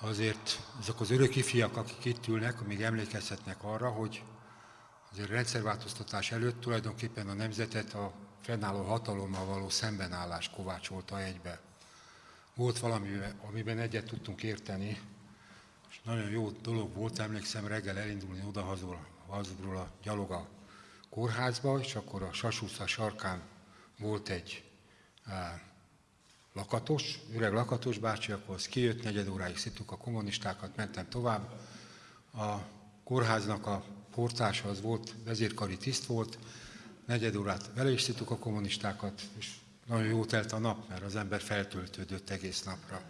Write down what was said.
azért azok az örök ifjak, akik itt ülnek, még emlékezhetnek arra, hogy azért rendszerváltoztatás előtt tulajdonképpen a nemzetet a fennálló hatalommal való szembenállás kovácsolta egybe. Volt valami, amiben egyet tudtunk érteni, és nagyon jó dolog volt, emlékszem reggel elindulni odahazul a gyalog a kórházba, és akkor a Sasúsza sarkán volt egy lakatos, öreg lakatos bácsi, az kijött, negyed óráig szittuk a kommunistákat, mentem tovább. A kórháznak a portása az volt, vezérkari tiszt volt, negyed órát vele is szittuk a kommunistákat, és nagyon jó telt a nap, mert az ember feltöltődött egész napra.